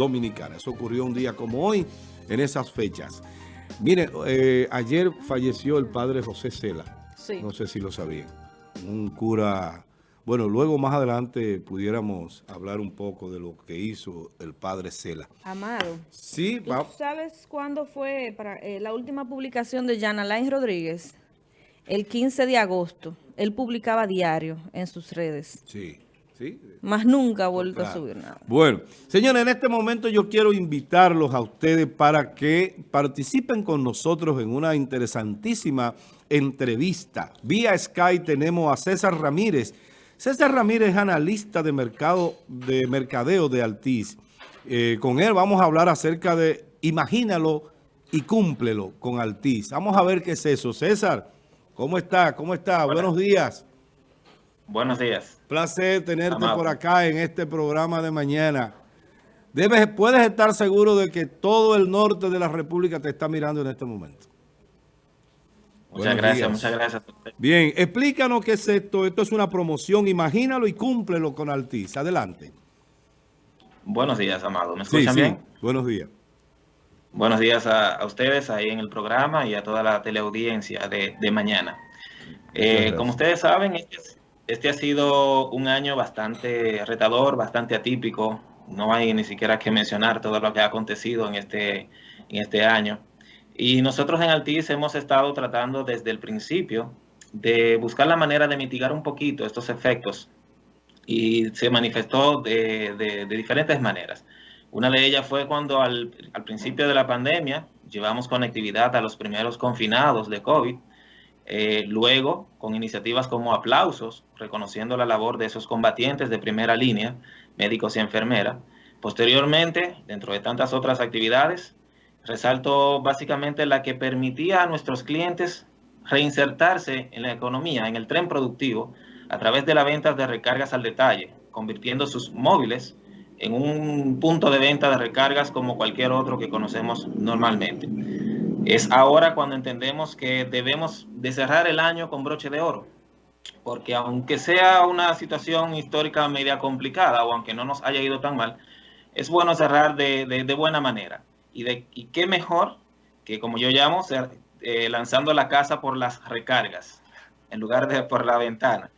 Dominicana. Eso ocurrió un día como hoy, en esas fechas. Mire, eh, ayer falleció el padre José Cela. Sí. No sé si lo sabían. Un cura... Bueno, luego más adelante pudiéramos hablar un poco de lo que hizo el padre Cela. Amado. Sí, ¿Tú sabes cuándo fue para, eh, la última publicación de Jan Alain Rodríguez? El 15 de agosto. Él publicaba diario en sus redes. Sí. ¿Sí? Más nunca ha vuelto a subir nada. Bueno, señores, en este momento yo quiero invitarlos a ustedes para que participen con nosotros en una interesantísima entrevista. Vía Sky tenemos a César Ramírez. César Ramírez es analista de mercado de mercadeo de Altiz. Eh, con él vamos a hablar acerca de imagínalo y cúmplelo con Altiz. Vamos a ver qué es eso. César, ¿cómo está? ¿Cómo está? Buenos días. Buenos días. Placer tenerte por acá en este programa de mañana. Debes, puedes estar seguro de que todo el norte de la República te está mirando en este momento. Muchas gracias, muchas gracias. Bien, explícanos qué es esto. Esto es una promoción, imagínalo y cúmplelo con Altiz. Adelante. Buenos días, Amado. ¿Me escuchan sí, bien? Buenos días. Buenos días a, ustedes ahí en el programa y a toda la teleaudiencia de, de mañana. Eh, como ustedes saben, este este ha sido un año bastante retador, bastante atípico. No hay ni siquiera que mencionar todo lo que ha acontecido en este, en este año. Y nosotros en Altiz hemos estado tratando desde el principio de buscar la manera de mitigar un poquito estos efectos. Y se manifestó de, de, de diferentes maneras. Una de ellas fue cuando al, al principio de la pandemia llevamos conectividad a los primeros confinados de COVID eh, luego, con iniciativas como aplausos, reconociendo la labor de esos combatientes de primera línea, médicos y enfermeras. Posteriormente, dentro de tantas otras actividades, resalto básicamente la que permitía a nuestros clientes reinsertarse en la economía, en el tren productivo, a través de la venta de recargas al detalle, convirtiendo sus móviles en un punto de venta de recargas como cualquier otro que conocemos normalmente. Es ahora cuando entendemos que debemos de cerrar el año con broche de oro, porque aunque sea una situación histórica media complicada o aunque no nos haya ido tan mal, es bueno cerrar de, de, de buena manera. Y, de, y qué mejor que, como yo llamo, ser, eh, lanzando la casa por las recargas, en lugar de por la ventana.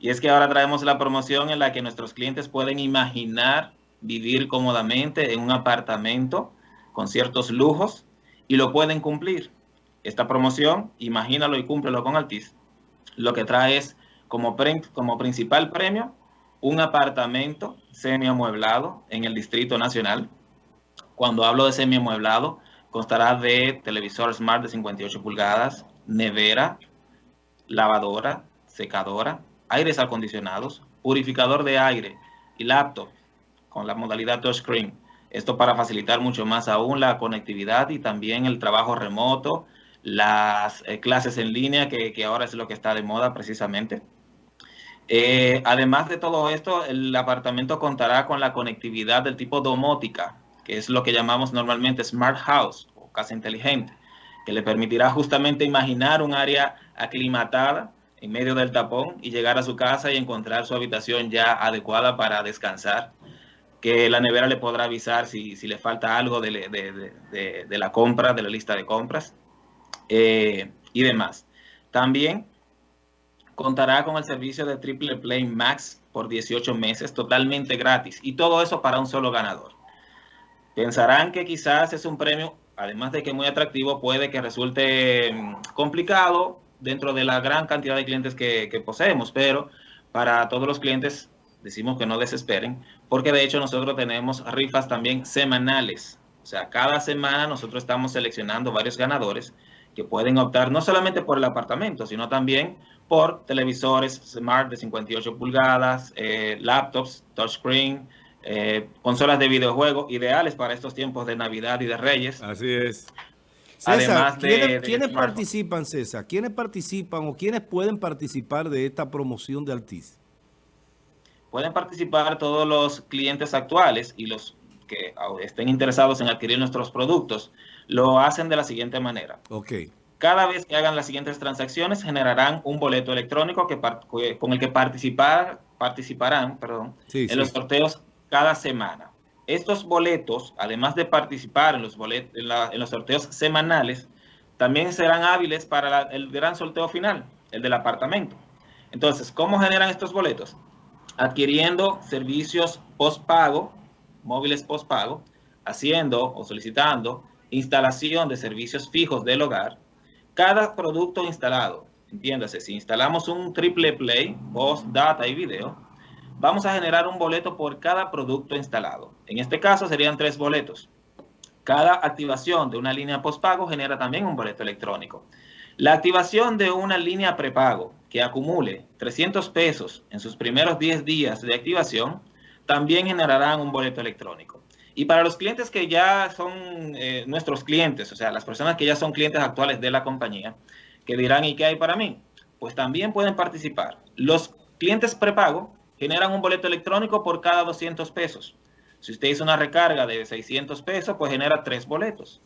Y es que ahora traemos la promoción en la que nuestros clientes pueden imaginar vivir cómodamente en un apartamento con ciertos lujos y lo pueden cumplir. Esta promoción, imagínalo y cúmplelo con Altiz, lo que trae es como, como principal premio un apartamento semi-amueblado en el Distrito Nacional. Cuando hablo de semi-amueblado, constará de televisor smart de 58 pulgadas, nevera, lavadora, secadora, aires acondicionados, purificador de aire y laptop con la modalidad touchscreen. Esto para facilitar mucho más aún la conectividad y también el trabajo remoto, las eh, clases en línea, que, que, ahora es lo que está de moda precisamente. Eh, además de todo esto, el apartamento contará con la conectividad del tipo domótica, que es lo que llamamos normalmente Smart House o casa inteligente, que le permitirá justamente imaginar un área aclimatada en medio del tapón y llegar a su casa y encontrar su habitación ya adecuada para descansar que la nevera le podrá avisar si, si le falta algo de, de, de, de, la compra, de la lista de compras eh, y demás. También contará con el servicio de Triple Play Max por 18 meses totalmente gratis y todo eso para un solo ganador. Pensarán que quizás es un premio, además de que muy atractivo, puede que resulte complicado dentro de la gran cantidad de clientes que, que poseemos, pero para todos los clientes decimos que no desesperen, porque de hecho nosotros tenemos rifas también semanales. O sea, cada semana nosotros estamos seleccionando varios ganadores que pueden optar no solamente por el apartamento, sino también por televisores smart de 58 pulgadas, eh, laptops, touchscreen, eh, consolas de videojuegos ideales para estos tiempos de Navidad y de Reyes. Así es. César, Además de, ¿quiénes, de ¿quiénes participan, César? ¿Quiénes participan o quiénes pueden participar de esta promoción de Altiz? Pueden participar todos los clientes actuales y los que estén interesados en adquirir nuestros productos, lo hacen de la siguiente manera. Ok. Cada vez que hagan las siguientes transacciones, generarán un boleto electrónico que, con el que participar, participarán perdón, sí, en sí. los sorteos cada semana. estos boletos, además de participar en los, boletos, en, los sorteos semanales, también serán hábiles para el gran sorteo final, el del apartamento. Entonces, ¿cómo generan estos boletos? Adquiriendo servicios postpago, móviles postpago, haciendo o solicitando instalación de servicios fijos del hogar. Cada producto instalado, entiéndase, si instalamos un triple play, voz, data y video, vamos a generar un boleto por cada producto instalado. En este caso serían tres boletos. Cada activación de una línea postpago genera también un boleto electrónico. La activación de una línea prepago que acumule 300 pesos en sus primeros 10 días de activación también generarán un boleto electrónico. Y para los clientes que ya son eh, nuestros clientes, o sea, las personas que ya son clientes actuales de la compañía, que dirán, ¿y qué hay para mí? Pues también pueden participar. Los clientes prepago generan un boleto electrónico por cada 200 pesos. Si usted hizo una recarga de 600 pesos, pues genera tres boletos.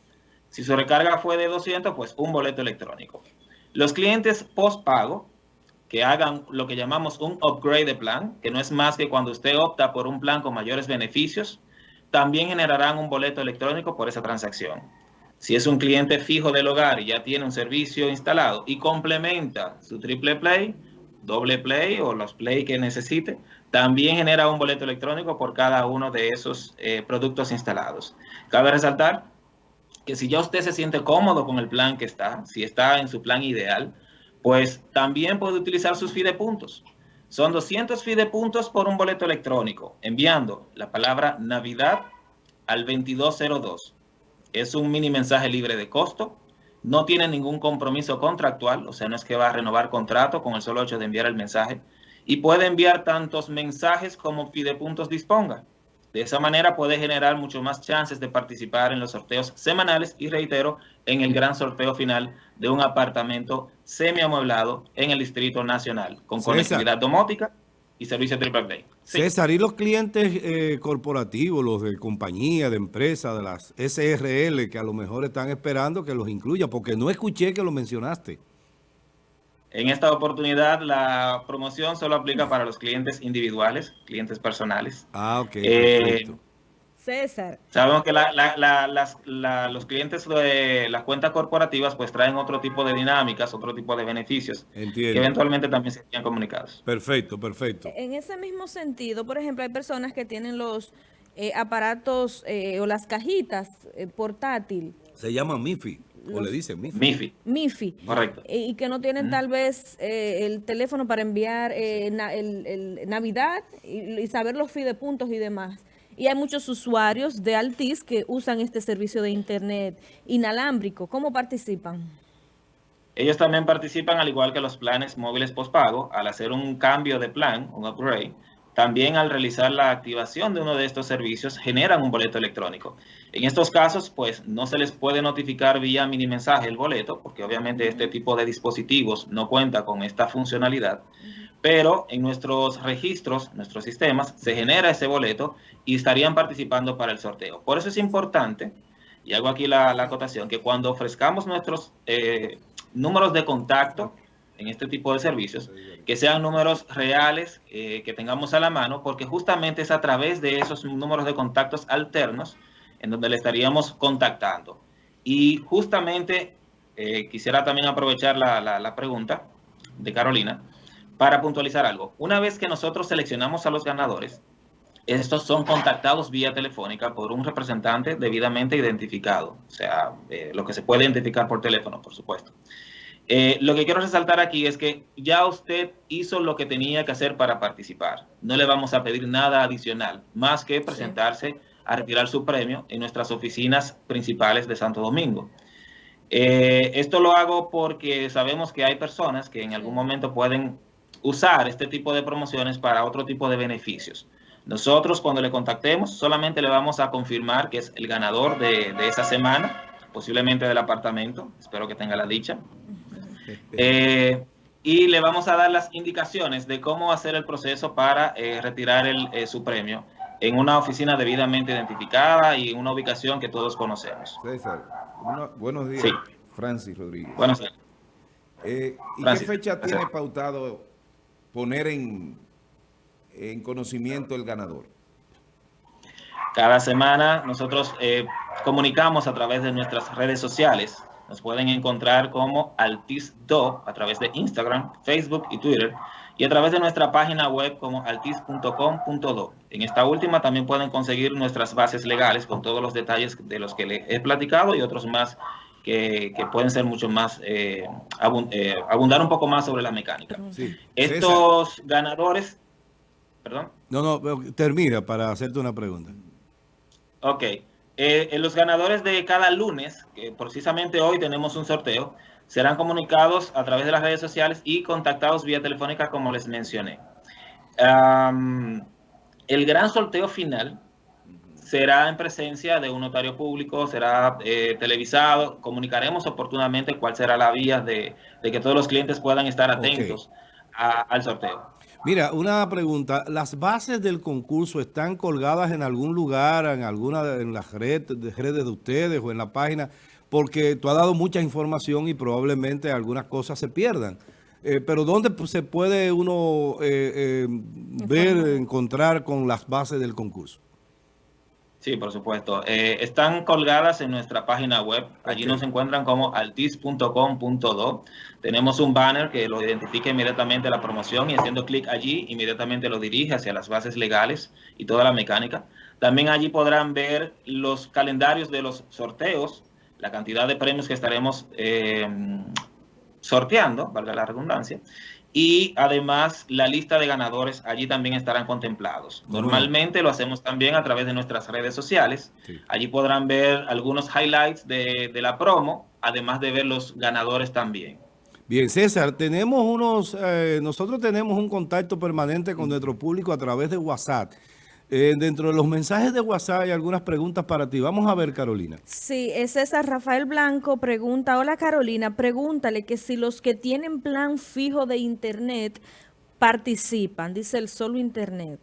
Si su recarga fue de 200, pues un boleto electrónico. Los clientes post-pago que hagan lo que llamamos un upgrade de plan, que no es más que cuando usted opta por un plan con mayores beneficios, también generarán un boleto electrónico por esa transacción. Si es un cliente fijo del hogar y ya tiene un servicio instalado y complementa su triple play, doble play o los play que necesite, también genera un boleto electrónico por cada uno de esos eh, productos instalados. Cabe resaltar que si ya usted se siente cómodo con el plan que está, si está en su plan ideal, pues también puede utilizar sus puntos. Son 200 puntos por un boleto electrónico, enviando la palabra Navidad al 2202. Es un mini mensaje libre de costo, no tiene ningún compromiso contractual, o sea, no es que va a renovar contrato con el solo hecho de enviar el mensaje, y puede enviar tantos mensajes como puntos disponga. De esa manera puede generar mucho más chances de participar en los sorteos semanales y reitero, en el gran sorteo final de un apartamento semi-amueblado en el Distrito Nacional, con conectividad domótica y servicio triple play. César, ¿y los clientes eh, corporativos, los de compañía, de empresa, de las SRL, que a lo mejor están esperando que los incluya? Porque no escuché que lo mencionaste. En esta oportunidad, la promoción solo aplica para los clientes individuales, clientes personales. Ah, ok. Eh, César. Sabemos que los clientes de las cuentas corporativas pues traen otro tipo de dinámicas, otro tipo de beneficios que eventualmente también serían comunicados. Perfecto, perfecto. En ese mismo sentido, por ejemplo, hay personas que tienen los eh, aparatos eh, o las cajitas eh, portátil. Se llaman MIFI. O le dicen MIFI. MIFI. MIFI. Correcto. Y que no tienen tal vez el teléfono para enviar el, Navidad y, y, saber los puntos y demás. Y hay muchos usuarios de Altis que usan este servicio de Internet inalámbrico. ¿Cómo participan? Ellos también participan al igual que los planes móviles postpago al hacer un cambio de plan, un upgrade. También al realizar la activación de uno de estos servicios generan un boleto electrónico. En estos casos, pues no se les puede notificar vía mini mensaje el boleto, porque obviamente este tipo de dispositivos no cuenta con esta funcionalidad pero en nuestros registros, nuestros sistemas, se genera ese boleto y estarían participando para el sorteo. Por eso es importante, y hago aquí la, acotación, que cuando ofrezcamos nuestros eh, números de contacto en este tipo de servicios, que sean números reales eh, que tengamos a la mano, porque justamente es a través de esos números de contactos alternos en donde le estaríamos contactando. Y justamente eh, quisiera también aprovechar la pregunta de Carolina, para puntualizar algo, una vez que nosotros seleccionamos a los ganadores, estos son contactados vía telefónica por un representante debidamente identificado, o sea, eh, lo que se puede identificar por teléfono, por supuesto. Eh, lo que quiero resaltar aquí es que ya usted hizo lo que tenía que hacer para participar. No le vamos a pedir nada adicional, más que presentarse a retirar su premio en nuestras oficinas principales de Santo Domingo. Eh, esto lo hago porque sabemos que hay personas que en algún momento pueden usar este tipo de promociones para otro tipo de beneficios. Nosotros cuando le contactemos solamente le vamos a confirmar que es el ganador de, esa semana, posiblemente del apartamento, espero que tenga la dicha. Eh, y le vamos a dar las indicaciones de cómo hacer el proceso para eh, retirar el, eh, su premio en una oficina debidamente identificada y en una ubicación que todos conocemos. César, buenos días, Francis Rodríguez. Buenos días. ¿Y qué fecha tiene pautado poner en, en conocimiento el ganador? Cada semana nosotros comunicamos a través de nuestras redes sociales. Nos pueden encontrar como Altis.do a través de Instagram, Facebook y Twitter y a través de nuestra página web como altis.com.do. En esta última también pueden conseguir nuestras bases legales con todos los detalles de los que les he platicado y otros más que, pueden ser mucho más, eh, eh, abundar un poco más sobre la mecánica. Estos ganadores, perdón. No, no, termina para hacerte una pregunta. Ok. Eh, los ganadores de cada lunes, que precisamente hoy tenemos un sorteo, serán comunicados a través de las redes sociales y contactados vía telefónica como les mencioné. el gran sorteo final será en presencia de un notario público, será eh, televisado, comunicaremos oportunamente cuál será la vía de, que todos los clientes puedan estar atentos al sorteo. Mira, una pregunta. ¿Las bases del concurso están colgadas en algún lugar, en alguna en las redes de, redes de ustedes o en la página? porque tú has dado mucha información y probablemente algunas cosas se pierdan. Eh, pero ¿dónde se puede uno eh, eh, ver, encontrar con las bases del concurso? Sí, por supuesto. están colgadas en nuestra página web. Allí nos encuentran como altis.com.do. Tenemos un banner que lo identifica inmediatamente la promoción y haciendo clic allí, inmediatamente lo dirige hacia las bases legales y toda la mecánica. También allí podrán ver los calendarios de los sorteos la cantidad de premios que estaremos eh, sorteando, valga la redundancia, y además la lista de ganadores allí también estarán contemplados. Normalmente lo hacemos también a través de nuestras redes sociales. Allí podrán ver algunos highlights de, la promo, además de ver los ganadores también. Bien, César, tenemos unos, eh, nosotros tenemos un contacto permanente con nuestro público a través de WhatsApp. Eh, dentro de los mensajes de WhatsApp hay algunas preguntas para ti. Vamos a ver, Carolina. Sí, es César Rafael Blanco pregunta, hola Carolina, pregúntale que si los que tienen plan fijo de internet participan, dice el solo internet.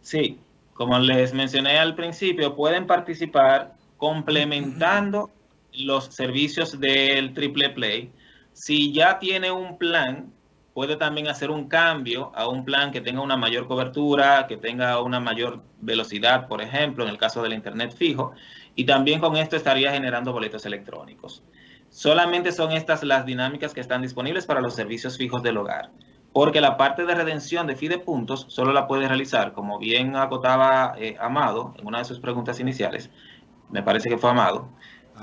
Sí, como les mencioné al principio, pueden participar complementando los servicios del Triple Play. Si ya tiene un plan puede también hacer un cambio a un plan que tenga una mayor cobertura, que tenga una mayor velocidad, por ejemplo, en el caso del Internet fijo, y también con esto estaría generando boletos electrónicos. Solamente son estas las dinámicas que están disponibles para los servicios fijos del hogar, porque la parte de redención de FIDE puntos solo la puede realizar, como bien acotaba eh, Amado en una de sus preguntas iniciales, me parece que fue Amado,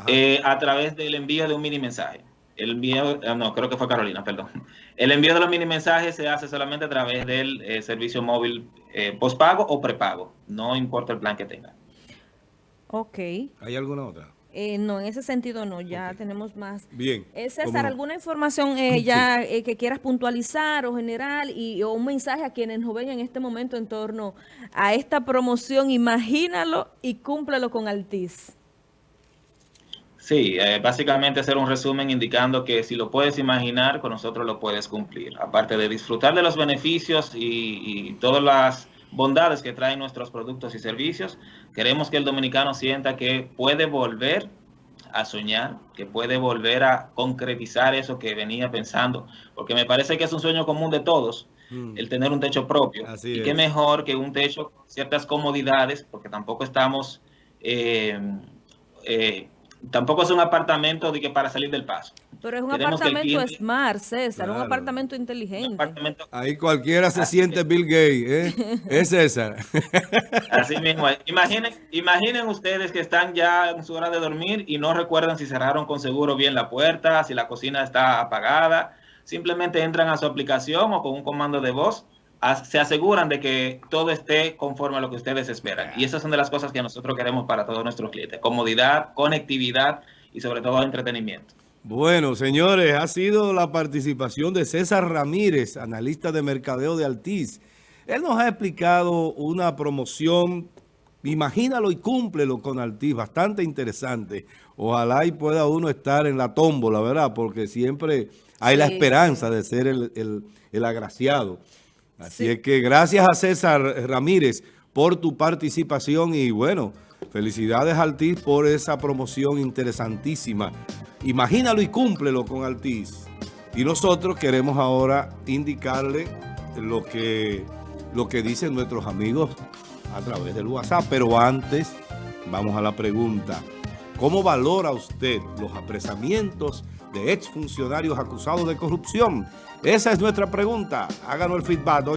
eh, a través del envío de un mini mensaje. El envío, ah, no, creo que fue Carolina, perdón. El envío de los mini mensajes se hace solamente a través del eh, servicio móvil eh, postpago o prepago. No importa el plan que tenga. Ok. ¿Hay alguna otra? Eh, no, en ese sentido no, ya tenemos más. Bien. César, ¿alguna información ya que quieras puntualizar o general y o un mensaje a quienes nos ven en este momento en torno a esta promoción? Imagínalo y cúmplelo con Altiz. Sí, eh, básicamente hacer un resumen indicando que si lo puedes imaginar, con nosotros lo puedes cumplir. Aparte de disfrutar de los beneficios y, todas las bondades que traen nuestros productos y servicios, queremos que el dominicano sienta que puede volver a soñar, que puede volver a concretizar eso que venía pensando, porque me parece que es un sueño común de todos, mm. el tener un techo propio. y qué mejor que un techo con ciertas comodidades, porque tampoco estamos... Eh, eh, tampoco es un apartamento de que para salir del paso. Pero es un apartamento smart, César, un apartamento inteligente. Ahí cualquiera se siente Bill Gates, ¿eh? es César. Así mismo. Imaginen, imaginen ustedes que están ya en su hora de dormir y no recuerdan si cerraron con seguro bien la puerta, si la cocina está apagada. Simplemente entran a su aplicación o con un comando de voz se aseguran de que todo esté conforme a lo que ustedes esperan. Y esas son de las cosas que nosotros queremos para todos nuestros clientes. Comodidad, conectividad y sobre todo entretenimiento. Bueno, señores, ha sido la participación de César Ramírez, analista de mercadeo de Altiz. Él nos ha explicado una promoción, imagínalo y cúmplelo con Altiz, bastante interesante. Ojalá y pueda uno estar en la tómbola, ¿verdad? Porque siempre hay la esperanza de ser el, el agraciado. Así es que gracias a César Ramírez por tu participación y bueno, felicidades Altiz por esa promoción interesantísima. Imagínalo y cúmplelo con Altiz. Y nosotros queremos ahora indicarle lo que, lo que dicen nuestros amigos a través del WhatsApp. Pero antes, vamos a la pregunta. ¿Cómo valora usted los apresamientos de exfuncionarios acusados de corrupción? Esa es nuestra pregunta. Háganos el feedback.